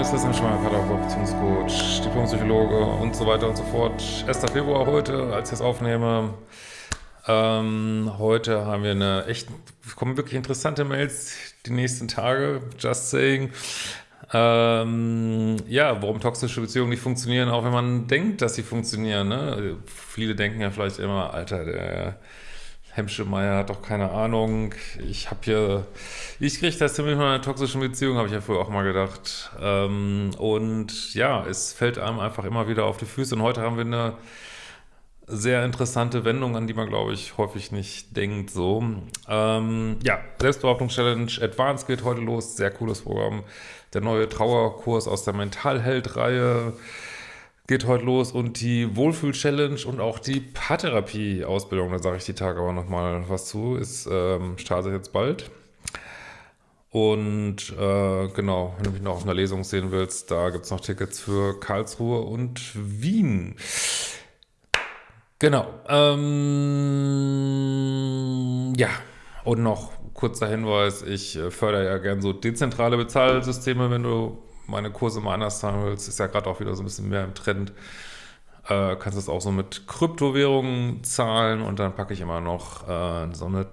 Name ist Christian Schmeier, Paartherapeut, Beziehungscoach, Diplompsychologe und so weiter und so fort. 1. Februar heute, als ich es aufnehme. Ähm, heute haben wir eine echt, kommen wirklich interessante Mails die nächsten Tage, just saying. Ähm, ja, warum toxische Beziehungen nicht funktionieren, auch wenn man denkt, dass sie funktionieren. Ne? Viele denken ja vielleicht immer, Alter, der Hemschemeyer hat doch keine Ahnung. Ich habe hier, ich kriege das ziemlich mit einer toxischen Beziehung, habe ich ja früher auch mal gedacht. Ähm, und ja, es fällt einem einfach immer wieder auf die Füße. Und heute haben wir eine sehr interessante Wendung, an die man, glaube ich, häufig nicht denkt. So, ähm, ja, Selbstbehauptungs-Challenge Advanced geht heute los. Sehr cooles Programm. Der neue Trauerkurs aus der Mentalheld-Reihe geht heute los und die Wohlfühl-Challenge und auch die Paartherapie-Ausbildung, da sage ich die Tage aber nochmal was zu, ist ähm, startet jetzt bald. Und äh, genau, wenn du mich noch auf einer Lesung sehen willst, da gibt es noch Tickets für Karlsruhe und Wien. Genau. Ähm, ja, und noch kurzer Hinweis, ich äh, fördere ja gern so dezentrale Bezahlsysteme, wenn du meine Kurse mal anders zahlen willst, ist ja gerade auch wieder so ein bisschen mehr im Trend. Äh, kannst es auch so mit Kryptowährungen zahlen und dann packe ich immer noch äh, so eine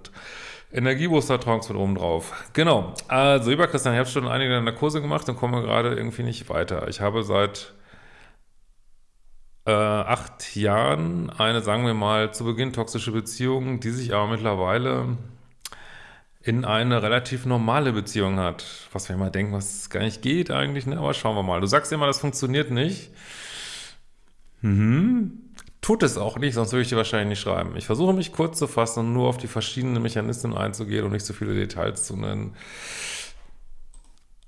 Energiebooster-Trance mit oben drauf. Genau, also lieber Christian, ich habe schon einige deiner Kurse gemacht und komme gerade irgendwie nicht weiter. Ich habe seit äh, acht Jahren eine, sagen wir mal, zu Beginn toxische Beziehung, die sich aber mittlerweile in eine relativ normale Beziehung hat. Was wir immer denken, was gar nicht geht eigentlich, ne? aber schauen wir mal. Du sagst immer, das funktioniert nicht. Mhm. Tut es auch nicht, sonst würde ich dir wahrscheinlich nicht schreiben. Ich versuche mich kurz zu fassen und nur auf die verschiedenen Mechanismen einzugehen und nicht so viele Details zu nennen.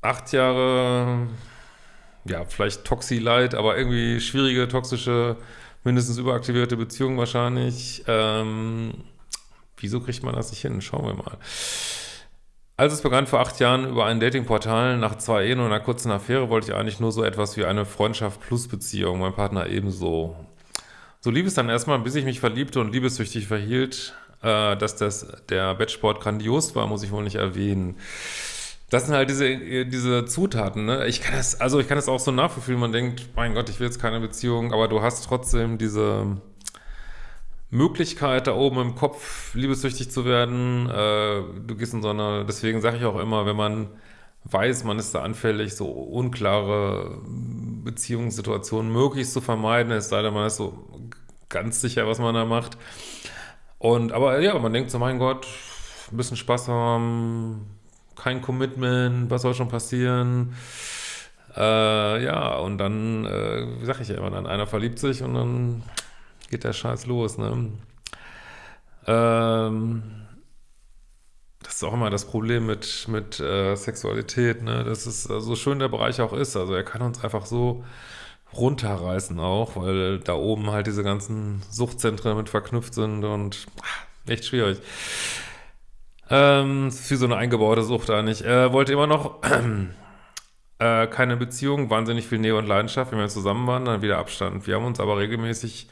Acht Jahre, ja, vielleicht Toxi-Light, aber irgendwie schwierige, toxische, mindestens überaktivierte Beziehung wahrscheinlich. Ähm, Wieso kriegt man das nicht hin? Schauen wir mal. Als es begann vor acht Jahren über ein Datingportal, nach zwei Ehen und einer kurzen Affäre, wollte ich eigentlich nur so etwas wie eine Freundschaft-Plus-Beziehung, mein Partner ebenso. So lieb es dann erstmal, bis ich mich verliebte und liebessüchtig verhielt, äh, dass das, der Bettsport grandios war, muss ich wohl nicht erwähnen. Das sind halt diese, diese Zutaten, ne? Ich kann das, also ich kann das auch so nachvollziehen, man denkt, mein Gott, ich will jetzt keine Beziehung, aber du hast trotzdem diese, Möglichkeit, da oben im Kopf liebessüchtig zu werden. Äh, du gehst in so eine, deswegen sage ich auch immer, wenn man weiß, man ist da anfällig, so unklare Beziehungssituationen möglichst zu vermeiden, es sei denn, man ist so ganz sicher, was man da macht. Und, aber ja, man denkt so, mein Gott, ein bisschen Spaß haben, kein Commitment, was soll schon passieren? Äh, ja, und dann, äh, wie sag ich ja immer, dann einer verliebt sich und dann geht der Scheiß los, ne? Ähm, das ist auch immer das Problem mit, mit äh, Sexualität, ne? Das ist, äh, so schön der Bereich auch ist, also er kann uns einfach so runterreißen auch, weil da oben halt diese ganzen Suchtzentren mit verknüpft sind und ach, echt schwierig. Ähm, für so eine eingebaute Sucht eigentlich. Er wollte immer noch äh, keine Beziehung, wahnsinnig viel Nähe und Leidenschaft, wenn wir zusammen waren, dann wieder Abstand. Wir haben uns aber regelmäßig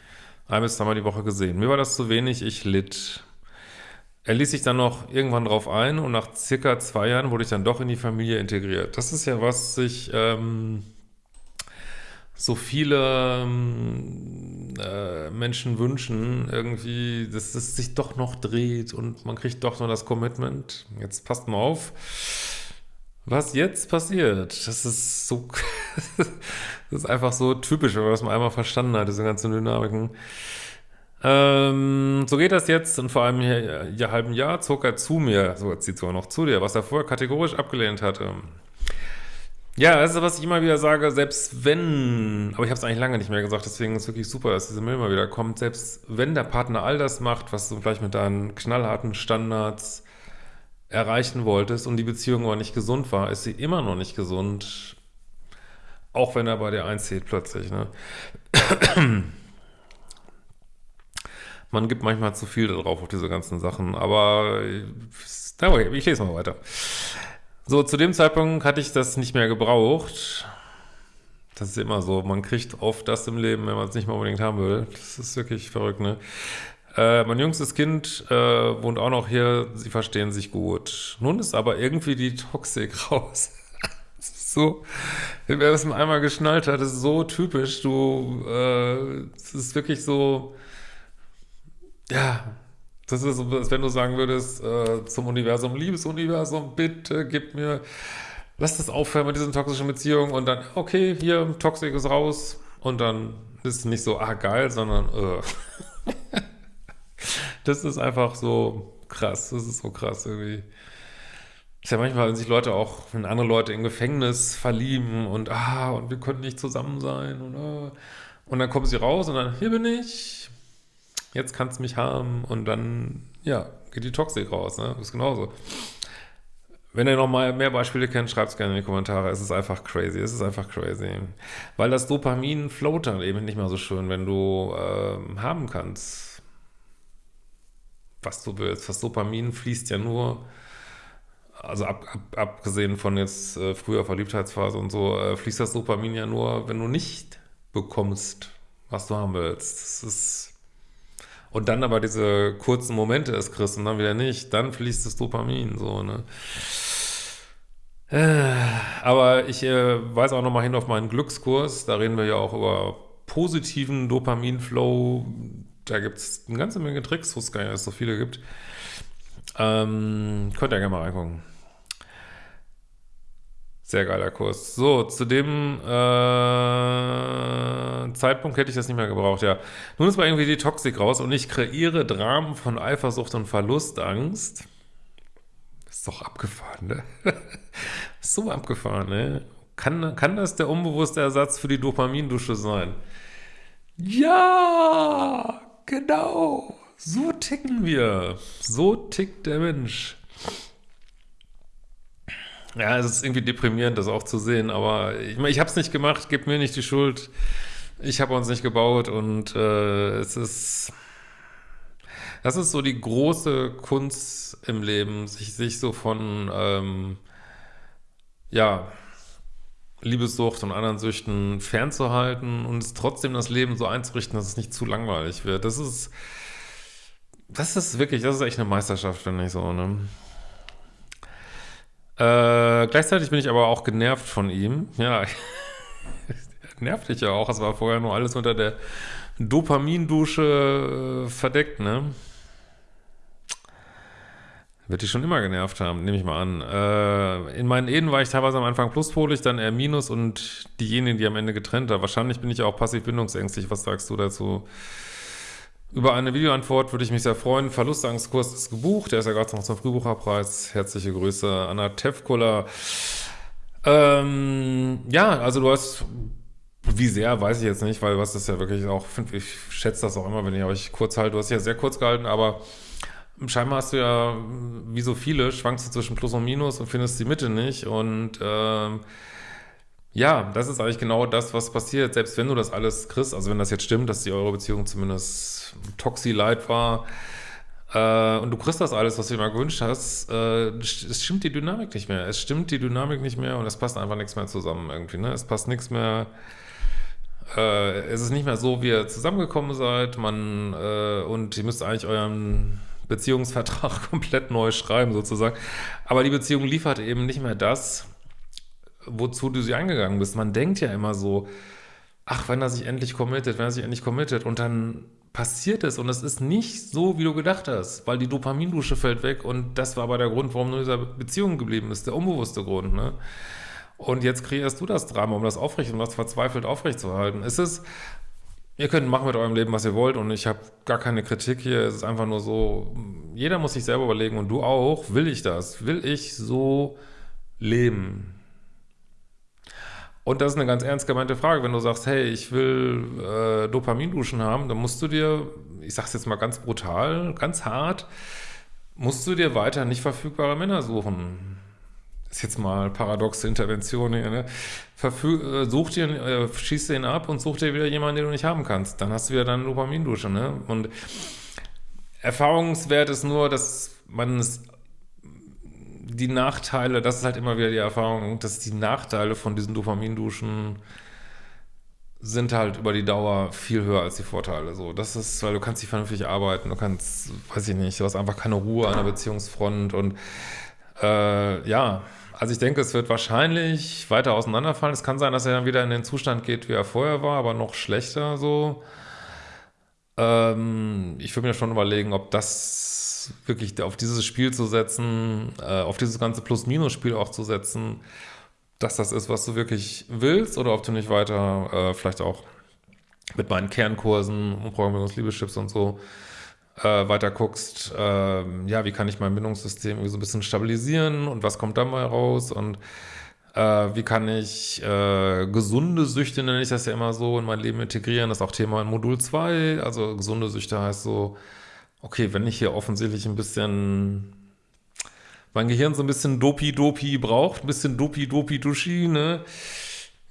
ein bis zweimal die Woche gesehen. Mir war das zu wenig, ich litt. Er ließ sich dann noch irgendwann drauf ein und nach circa zwei Jahren wurde ich dann doch in die Familie integriert. Das ist ja, was sich ähm, so viele ähm, äh, Menschen wünschen, irgendwie, dass es sich doch noch dreht und man kriegt doch noch das Commitment. Jetzt passt mal auf. Was jetzt passiert, das ist so, das ist einfach so typisch, wenn man das mal einmal verstanden hat, diese ganzen Dynamiken. Ähm, so geht das jetzt und vor einem ja, halben Jahr zog er zu mir, so jetzt zieht sogar noch zu dir, was er vorher kategorisch abgelehnt hatte. Ja, das ist, was ich immer wieder sage, selbst wenn, aber ich habe es eigentlich lange nicht mehr gesagt, deswegen ist es wirklich super, dass diese Mail mal wieder kommt, selbst wenn der Partner all das macht, was du vielleicht mit deinen knallharten Standards erreichen wolltest und die Beziehung aber nicht gesund war, ist sie immer noch nicht gesund, auch wenn er bei dir einzieht plötzlich. Ne? Man gibt manchmal zu viel darauf auf diese ganzen Sachen, aber ich lese mal weiter. So, zu dem Zeitpunkt hatte ich das nicht mehr gebraucht. Das ist immer so, man kriegt oft das im Leben, wenn man es nicht mehr unbedingt haben will. Das ist wirklich verrückt, ne? Äh, mein jüngstes Kind äh, wohnt auch noch hier, sie verstehen sich gut. Nun ist aber irgendwie die Toxik raus. so, Wer das einmal geschnallt hat, ist so typisch. Du, äh, es ist wirklich so, ja, das ist so, als wenn du sagen würdest äh, zum Universum, liebes Universum, bitte gib mir, lass das aufhören mit diesen toxischen Beziehungen und dann, okay, hier, Toxik ist raus und dann ist es nicht so, ah, geil, sondern, äh. das ist einfach so krass, das ist so krass irgendwie. Ist ja manchmal, wenn sich Leute auch, wenn andere Leute in Gefängnis verlieben und ah, und wir können nicht zusammen sein und ah, und dann kommen sie raus und dann, hier bin ich, jetzt kannst du mich haben und dann, ja, geht die Toxik raus, ne? Ist genauso. Wenn ihr noch mal mehr Beispiele kennt, schreibt es gerne in die Kommentare. Es ist einfach crazy. Es ist einfach crazy. Weil das Dopamin float dann eben nicht mehr so schön, wenn du ähm, haben kannst, was du willst. Das Dopamin fließt ja nur, also ab, ab, abgesehen von jetzt äh, früher Verliebtheitsphase und so, äh, fließt das Dopamin ja nur, wenn du nicht bekommst, was du haben willst. Das ist und dann aber diese kurzen Momente es kriegst und dann wieder nicht, dann fließt das Dopamin so, ne? Äh, aber ich äh, weise auch nochmal hin auf meinen Glückskurs, da reden wir ja auch über positiven Dopaminflow, da gibt es eine ganze Menge Tricks, wo es gar nicht so viele gibt. Ähm, könnt ihr gerne mal reingucken. Sehr geiler Kurs. So, zu dem äh, Zeitpunkt hätte ich das nicht mehr gebraucht, ja. Nun ist mal irgendwie die Toxik raus und ich kreiere Dramen von Eifersucht und Verlustangst. Ist doch abgefahren, ne? so abgefahren, ne? Kann, kann das der unbewusste Ersatz für die Dopamindusche sein? Ja, genau. So ticken wir. So tickt der Mensch. Ja, es ist irgendwie deprimierend, das auch zu sehen, aber ich meine, ich habe es nicht gemacht, gib mir nicht die Schuld. Ich habe uns nicht gebaut und äh, es ist, das ist so die große Kunst im Leben, sich, sich so von, ähm, ja, Liebessucht und anderen Süchten fernzuhalten und es trotzdem das Leben so einzurichten, dass es nicht zu langweilig wird. Das ist, das ist wirklich, das ist echt eine Meisterschaft, finde ich so, ne? Äh, gleichzeitig bin ich aber auch genervt von ihm. Ja, nervt dich ja auch. Es war vorher nur alles unter der Dopamindusche äh, verdeckt, ne? Wird dich schon immer genervt haben, nehme ich mal an. Äh, in meinen Ehen war ich teilweise am Anfang pluspolig, dann eher minus und diejenigen, die am Ende getrennt haben. Wahrscheinlich bin ich auch passiv bindungsängstlich. Was sagst du dazu? Über eine Videoantwort würde ich mich sehr freuen. Verlustangstkurs ist gebucht. Der ist ja gerade noch zum Frühbucherpreis. Herzliche Grüße, Anna Tevkola. Ähm, ja, also du hast, wie sehr, weiß ich jetzt nicht, weil was das ja wirklich auch, ich schätze das auch immer, wenn ich euch kurz halte. Du hast ja sehr kurz gehalten, aber scheinbar hast du ja, wie so viele, schwankst du zwischen Plus und Minus und findest die Mitte nicht und ähm, ja, das ist eigentlich genau das, was passiert. Selbst wenn du das alles kriegst, also wenn das jetzt stimmt, dass die eure Beziehung zumindest Toxi-Light war, äh, und du kriegst das alles, was du dir mal gewünscht hast, äh, es stimmt die Dynamik nicht mehr. Es stimmt die Dynamik nicht mehr und es passt einfach nichts mehr zusammen irgendwie. Ne? Es passt nichts mehr. Äh, es ist nicht mehr so, wie ihr zusammengekommen seid. Man äh, und ihr müsst eigentlich euren Beziehungsvertrag komplett neu schreiben sozusagen. Aber die Beziehung liefert eben nicht mehr das, wozu du sie eingegangen bist. Man denkt ja immer so, ach, wenn er sich endlich committet, wenn er sich endlich committet und dann passiert es und es ist nicht so, wie du gedacht hast, weil die Dopamindusche fällt weg und das war aber der Grund, warum du in dieser Beziehung geblieben bist, der unbewusste Grund, ne? Und jetzt kreierst du das Drama, um das aufrecht, um das verzweifelt aufrechtzuerhalten. Es ist, ihr könnt machen mit eurem Leben, was ihr wollt und ich habe gar keine Kritik hier, es ist einfach nur so, jeder muss sich selber überlegen und du auch, will ich das? Will ich so leben? Und das ist eine ganz ernst gemeinte Frage. Wenn du sagst, hey, ich will äh, Dopaminduschen haben, dann musst du dir, ich sag's jetzt mal ganz brutal, ganz hart, musst du dir weiter nicht verfügbare Männer suchen. Ist jetzt mal paradoxe Intervention hier, ne? Verfü äh, such dir, äh, schieß den ab und such dir wieder jemanden, den du nicht haben kannst. Dann hast du wieder deine Dopamindusche, ne? Und Erfahrungswert ist nur, dass man es die Nachteile, das ist halt immer wieder die Erfahrung, dass die Nachteile von diesen Dopaminduschen sind halt über die Dauer viel höher als die Vorteile. So, das ist, weil du kannst nicht vernünftig arbeiten, du kannst, weiß ich nicht, du hast einfach keine Ruhe an der Beziehungsfront und äh, ja, also ich denke, es wird wahrscheinlich weiter auseinanderfallen. Es kann sein, dass er dann wieder in den Zustand geht, wie er vorher war, aber noch schlechter so. Ähm, ich würde mir schon überlegen, ob das wirklich auf dieses Spiel zu setzen, äh, auf dieses ganze Plus-Minus-Spiel auch zu setzen, dass das ist, was du wirklich willst oder ob du nicht weiter äh, vielleicht auch mit meinen Kernkursen und Programmierungsliebeschips und so äh, weiter guckst, äh, ja, wie kann ich mein Bindungssystem irgendwie so ein bisschen stabilisieren und was kommt da mal raus und äh, wie kann ich äh, gesunde Süchte, nenne ich das ja immer so, in mein Leben integrieren, das ist auch Thema in Modul 2, also gesunde Süchte heißt so, okay, wenn ich hier offensichtlich ein bisschen mein Gehirn so ein bisschen Dopi-Dopi braucht, ein bisschen Dopi-Dopi-Duschi, ne?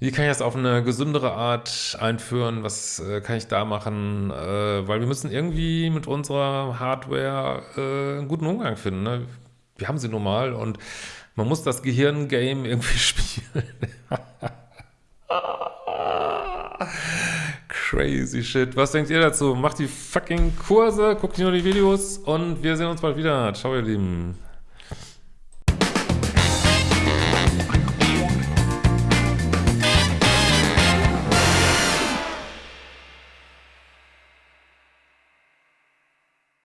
Wie kann ich das auf eine gesündere Art einführen? Was äh, kann ich da machen? Äh, weil wir müssen irgendwie mit unserer Hardware äh, einen guten Umgang finden. Ne? Wir haben sie normal und man muss das Gehirn-Game irgendwie spielen. Crazy shit. Was denkt ihr dazu? Macht die fucking Kurse, guckt nur die Videos und wir sehen uns bald wieder. Ciao, ihr Lieben.